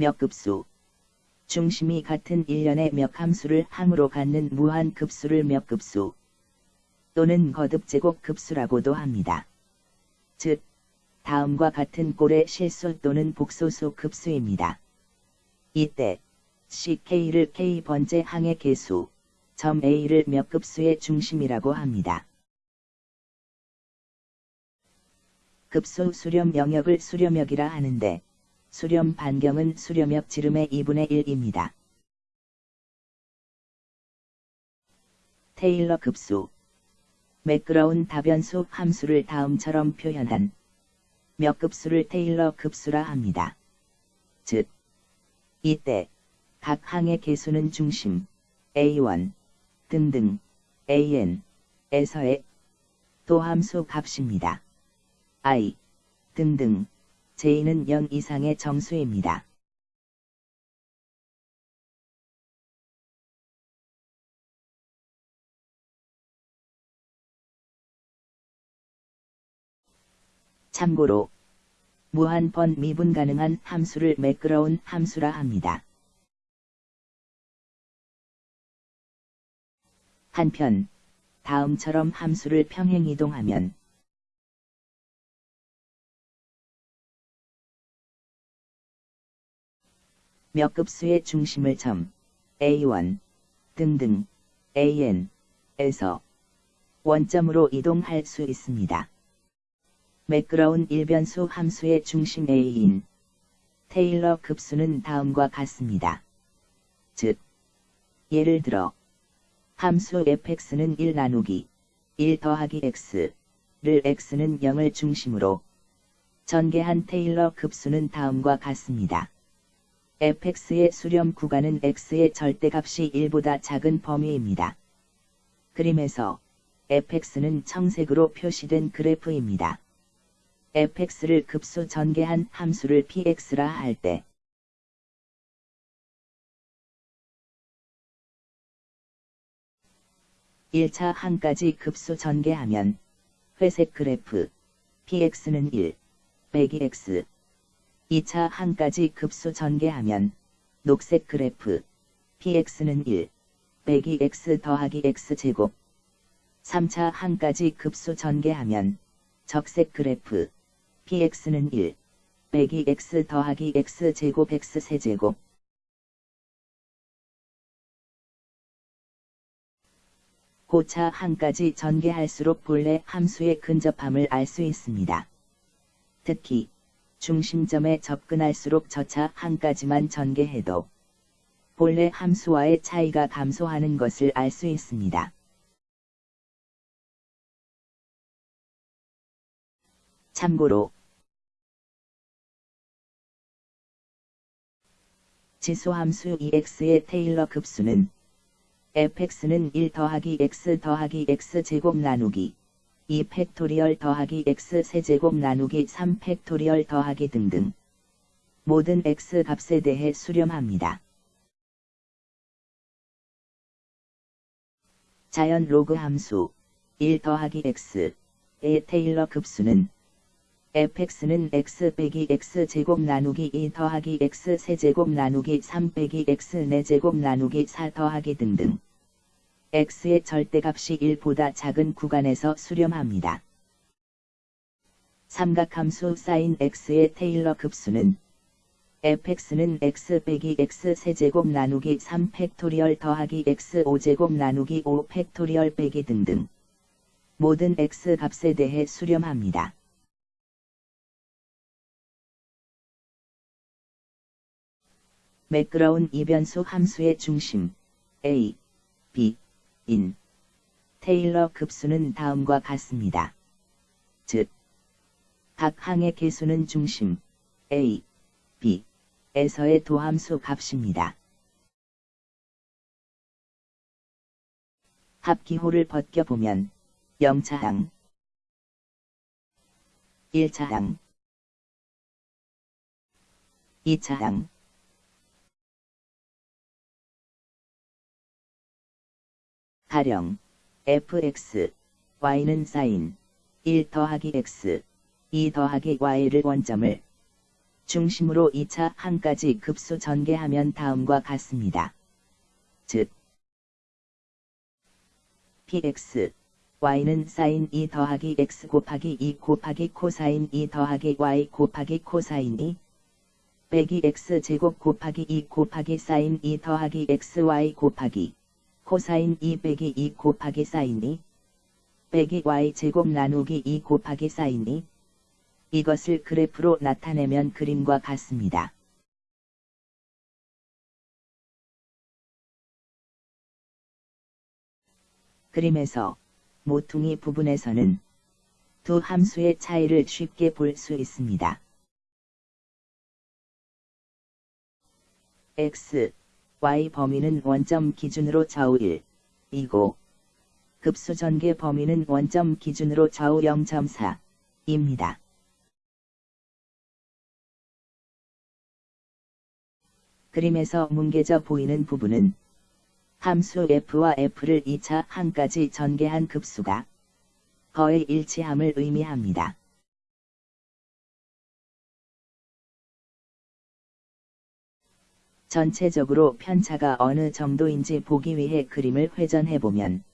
몇 급수 중심이 같은 일련의 몇 함수를 함으로 갖는 무한 급수를 몇 급수 또는 거듭 제곱 급수라고도 합니다. 즉, 다음과 같은 꼴의 실수 또는 복소수 급수입니다. 이때 CK를 K번째 항의 개수, 점 A를 몇 급수의 중심이라고 합니다. 급수 수렴 영역을 수렴역이라 하는데 수렴 반경은 수렴역 지름의 2분의 1입니다. 테일러 급수 매끄러운 다변수 함수를 다음처럼 표현한 몇 급수를 테일러 급수라 합니다. 즉, 이때 각 항의 개수는 중심 A1 등등 AN에서의 도함수 값입니다. I 등등 J는 0 이상의 정수입니다. 참고로 무한번 미분 가능한 함수를 매끄러운 함수라 합니다. 한편 다음처럼 함수를 평행 이동하면 몇 급수의 중심을 점 A1 등등 AN에서 원점으로 이동할 수 있습니다. 매끄러운 일변수 함수의 중심 A인 테일러 급수는 다음과 같습니다. 즉, 예를 들어 함수 fx는 1 나누기 1 더하기 x를 x는 0을 중심으로 전개한 테일러 급수는 다음과 같습니다. Fx의 수렴 구간은 x의 절대값이 1보다 작은 범위입니다. 그림에서 fx는 청색으로 표시된 그래프입니다. fx를 급수 전개한 함수를 px라 할 때, 1차 항까지 급수 전개하면 회색 그래프 px는 1, 빼기 x 2차 항까지 급수 전개하면 녹색 그래프 px는 1, 빼기 x 더하기 x제곱 3차 항까지 급수 전개하면 적색 그래프 px는 1, 빼기 x 더하기 x제곱 x세제곱 고차 항까지 전개할수록 본래 함수의 근접함을 알 수 있습니다. 특히 중심점에 접근할수록 저차 항까지만 전개해도 본래 함수와의 차이가 감소하는 것을 알 수 있습니다. 참고로 지수함수 EX의 테일러 급수는 fx는 1 더하기 x 더하기 x제곱 나누기 2 factorial 더하기 x 세제곱 나누기 3 factorial 더하기 등등 모든 x 값에 대해 수렴합니다. 자연 로그 함수 1 더하기 x의 테일러 급수는 fx는 x 빼기 x 제곱 나누기 2 더하기 x 세제곱 나누기 3 빼기 x 4제곱 나누기 4 더하기 등등 x의 절대값이 1보다 작은 구간에서 수렴합니다. 삼각함수 사인 x의 테일러 급수는 fx는 x 빼기 x 세제곱 나누기 3 factorial 더하기 x 5제곱 나누기 5 factorial 빼기 등등 모든 x 값에 대해 수렴합니다. 매끄러운 이변수 함수의 중심 a, b, 인 테일러 급수는 다음과 같습니다. 즉, 각 항의 개수는 중심 a, b, 에서의 도함수 값입니다. 합기호를 벗겨보면 0차항 1차항 2차항 가령 fx, y는 사인 1 더하기 x, 2 더하기 y를 원점을 중심으로 2차 항까지 급수 전개하면 다음과 같습니다. 즉 px y는 사인 2 더하기 x 곱하기 2 곱하기 코사인 2 더하기 y 곱하기 코사인 2 빼기 x 제곱 곱하기 2 곱하기 사인 2 더하기 xy 곱하기 코사인 2 빼기 2 곱하기 사인 2 빼기 y 제곱 나누기 2 곱하기 사인 2 이것을 그래프로 나타내면 그림과 같습니다. 그림에서 모퉁이 부분에서는 두 함수의 차이를 쉽게 볼 수 있습니다. x, y 범위는 원점 기준으로 좌우 1, 이고 급수 전개 범위는 원점 기준으로 좌우 0.4, 입니다. 그림에서 뭉개져 보이는 부분은 함수 f와 f를 2차 항까지 전개한 급수가 거의 일치함을 의미합니다. 전체적으로 편차가 어느 정도인지 보기 위해 그림을 회전해보면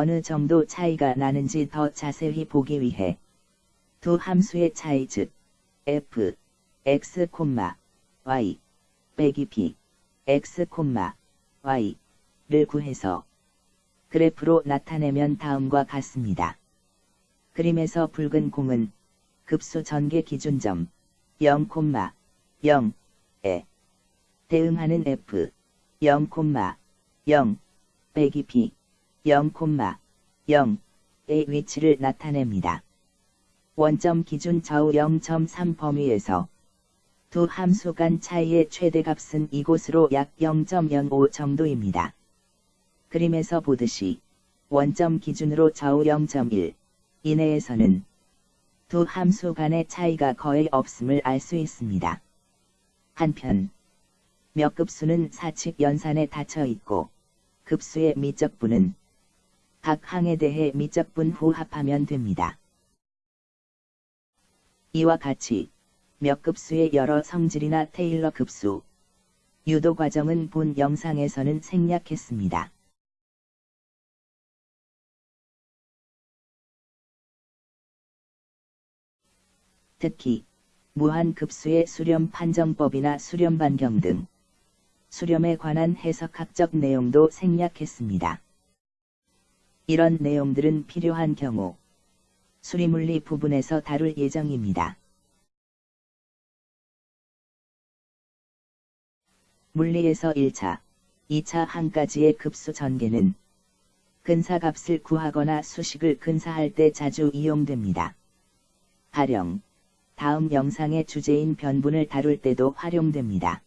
어느 정도 차이가 나는지 더 자세히 보기 위해 두 함수의 차이 즉 f, x, y 빼기 b, x, y를 구해서 그래프로 나타내면 다음과 같습니다. 그림에서 붉은 공은 급수 전개 기준점 0,0에 대응하는 f 0,0 빼기 b 0,0의 위치를 나타냅니다. 원점 기준 좌우 0.3 범위에서 두 함수 간 차이의 최대값은 이곳으로 약 0.05 정도입니다. 그림에서 보듯이 원점 기준으로 좌우 0.1 이내에서는 두 함수 간의 차이가 거의 없음을 알 수 있습니다. 한편 몇 급수는 사칙 연산에 닫혀 있고 급수의 미적분은 각 항에 대해 미적분 후 합하면 됩니다. 이와 같이 몇 급수의 여러 성질이나 테일러 급수, 유도 과정은 본 영상에서는 생략했습니다. 특히 무한급수의 수렴 판정법이나 수렴 반경 등 수렴에 관한 해석학적 내용도 생략했습니다. 이런 내용들은 필요한 경우 수리물리 부분에서 다룰 예정입니다. 물리에서 1차, 2차 항까지의 급수 전개는 근사값을 구하거나 수식을 근사할 때 자주 이용됩니다. 가령 다음 영상의 주제인 변분을 다룰 때도 활용됩니다.